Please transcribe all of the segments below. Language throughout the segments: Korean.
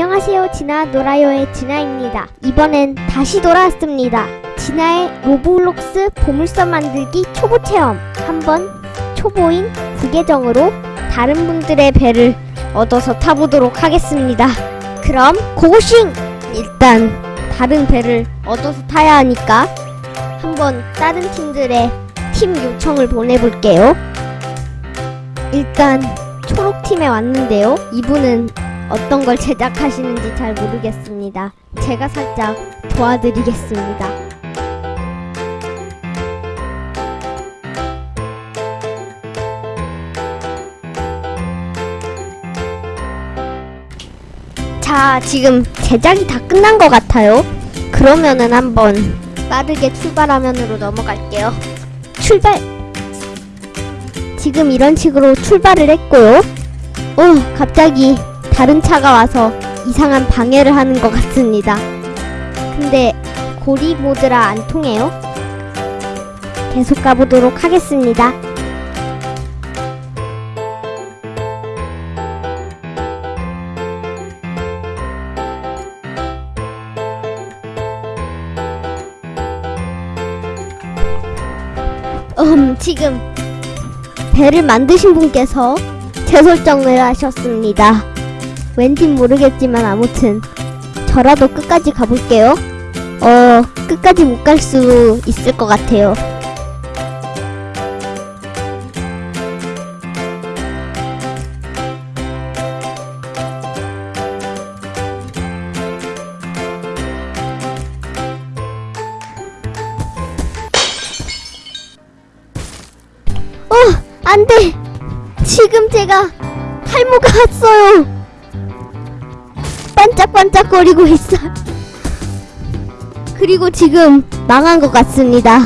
안녕하세요. 진아 놀아요의 진아입니다. 이번엔 다시 돌아왔습니다. 진아의 로블록스 보물섬 만들기 초보 체험. 한번 초보인 부계정으로 다른 분들의 배를 얻어서 타보도록 하겠습니다. 그럼 고고싱! 일단 다른 배를 얻어서 타야 하니까 한번 다른 팀들의 팀 요청을 보내볼게요. 일단 초록팀에 왔는데요. 이분은 어떤 걸 제작하시는지 잘 모르겠습니다. 제가 살짝 도와드리겠습니다. 자, 지금 제작이 다 끝난 것 같아요. 그러면은 한번 빠르게 출발화면으로 넘어갈게요. 출발! 지금 이런 식으로 출발을 했고요. 어, 갑자기 다른 차가 와서 이상한 방해를 하는 것 같습니다. 근데 고리 모드라 안 통해요? 계속 가보도록 하겠습니다. 음, 지금 배를 만드신 분께서 재설정을 하셨습니다. 왠진 모르겠지만 아무튼 저라도 끝까지 가볼게요. 어, 끝까지 못 갈 수 있을 것 같아요. 어, 안 돼! 지금 제가 탈모가 왔어요! 반짝반짝거리고 있어. 그리고 지금 망한 것 같습니다.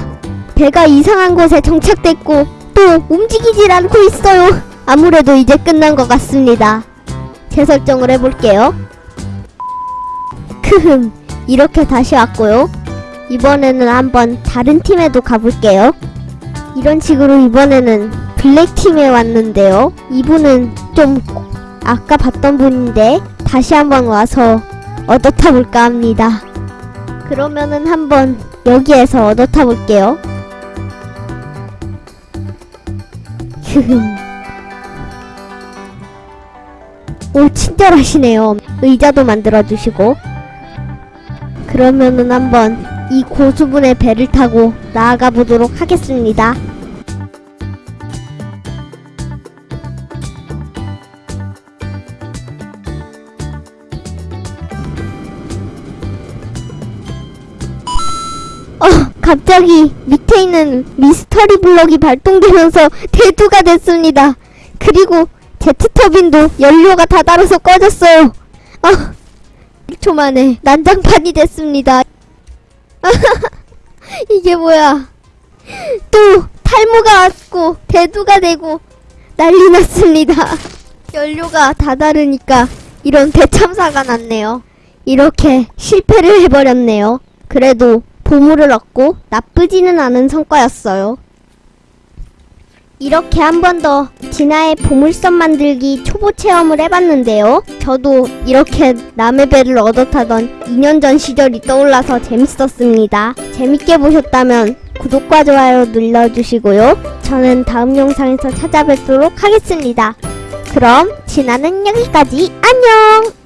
배가 이상한 곳에 정착됐고 또 움직이질 않고 있어요. 아무래도 이제 끝난 것 같습니다. 재설정을 해볼게요. 크흠 이렇게 다시 왔고요. 이번에는 한번 다른 팀에도 가볼게요. 이런 식으로 이번에는 블랙팀에 왔는데요. 이분은 좀 아까 봤던 분인데 다시 한번 와서 얻어 타볼까 합니다. 그러면은 한번 여기에서 얻어 타볼게요. 오 친절하시네요. 의자도 만들어주시고 그러면은 한번 이 고수분의 배를 타고 나아가 보도록 하겠습니다. 갑자기 밑에 있는 미스터리 블럭이 발동되면서 대두가 됐습니다. 그리고 제트터빈도 연료가 다 달아서 꺼졌어요. 아, 1초 만에 난장판이 됐습니다. 이게 뭐야. 또 탈모가 왔고 대두가 되고 난리 났습니다. 연료가 다 다르니까 이런 대참사가 났네요. 이렇게 실패를 해버렸네요. 그래도 보물을 얻고 나쁘지는 않은 성과였어요. 이렇게 한 번 더 진아의 보물섬 만들기 초보 체험을 해봤는데요. 저도 이렇게 남의 배를 얻어 타던 2년 전 시절이 떠올라서 재밌었습니다. 재밌게 보셨다면 구독과 좋아요 눌러주시고요. 저는 다음 영상에서 찾아뵙도록 하겠습니다. 그럼 진아는 여기까지 안녕!